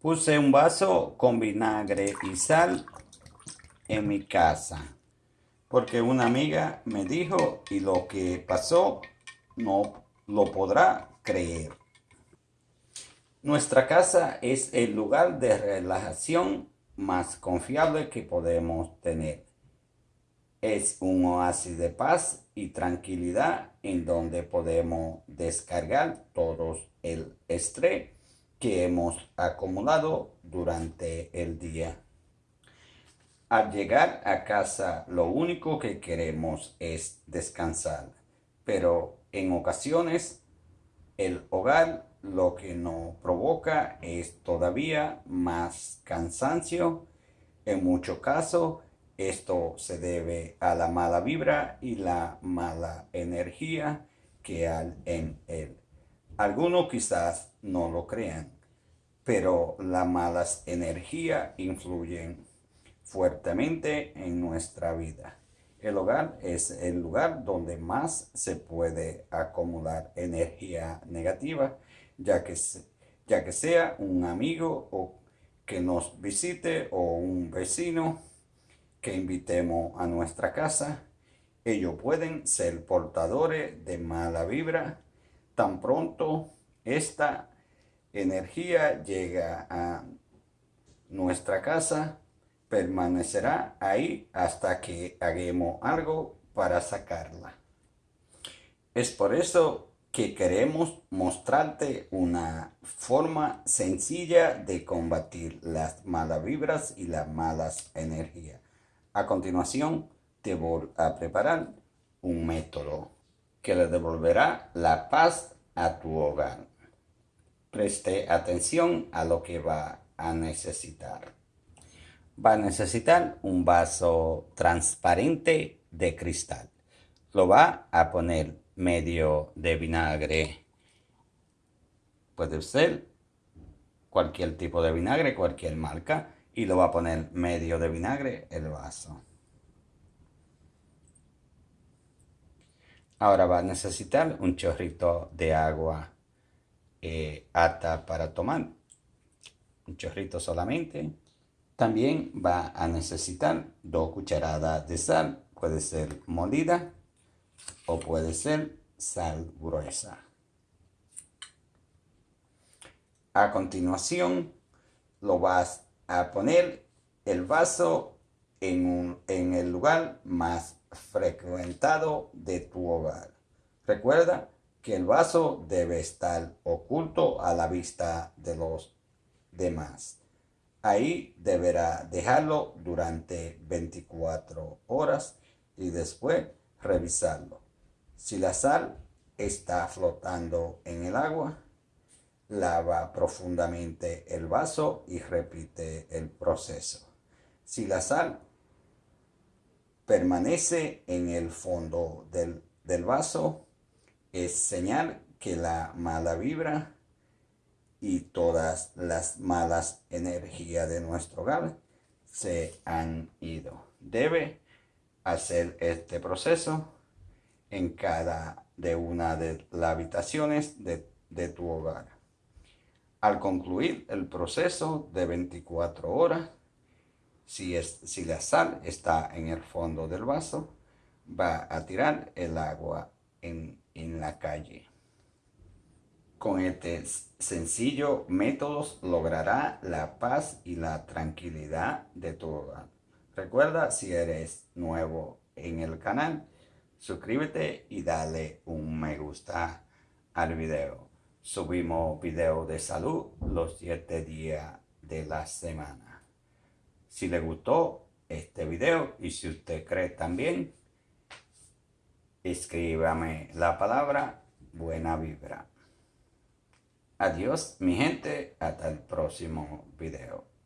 Puse un vaso con vinagre y sal en mi casa porque una amiga me dijo y lo que pasó no lo podrá creer. Nuestra casa es el lugar de relajación más confiable que podemos tener. Es un oasis de paz y tranquilidad en donde podemos descargar todo el estrés que hemos acumulado durante el día. Al llegar a casa lo único que queremos es descansar, pero en ocasiones el hogar lo que nos provoca es todavía más cansancio. En muchos casos esto se debe a la mala vibra y la mala energía que hay en él. Algunos quizás no lo crean, pero las malas energías influyen fuertemente en nuestra vida. El hogar es el lugar donde más se puede acumular energía negativa, ya que, ya que sea un amigo o que nos visite o un vecino que invitemos a nuestra casa. Ellos pueden ser portadores de mala vibra tan pronto esta energía llega a nuestra casa, permanecerá ahí hasta que hagamos algo para sacarla. Es por eso que queremos mostrarte una forma sencilla de combatir las malas vibras y las malas energías. A continuación, te voy a preparar un método que le devolverá la paz a tu hogar. Preste atención a lo que va a necesitar. Va a necesitar un vaso transparente de cristal. Lo va a poner medio de vinagre. Puede ser cualquier tipo de vinagre, cualquier marca. Y lo va a poner medio de vinagre el vaso. Ahora va a necesitar un chorrito de agua eh, para tomar. Un chorrito solamente. También va a necesitar dos cucharadas de sal. Puede ser molida o puede ser sal gruesa. A continuación, lo vas a poner el vaso en, en el lugar más frecuentado de tu hogar. Recuerda que el vaso debe estar oculto a la vista de los demás. Ahí deberá dejarlo durante 24 horas y después revisarlo. Si la sal está flotando en el agua, lava profundamente el vaso y repite el proceso. Si la sal permanece en el fondo del, vaso, es señal que la mala vibra y todas las malas energías de nuestro hogar se han ido. Debe hacer este proceso en cada de una de las habitaciones de, de tu hogar. Al concluir el proceso de 24 horas, si, es, si la sal está en el fondo del vaso, va a tirar el agua en, en la calle. Con este sencillo método logrará la paz y la tranquilidad de tu hogar. Recuerda, si eres nuevo en el canal, suscríbete y dale un me gusta al video. Subimos video de salud los 7 días de la semana. Si le gustó este video y si usted cree también, escríbame la palabra buena vibra. Adiós mi gente, hasta el próximo video.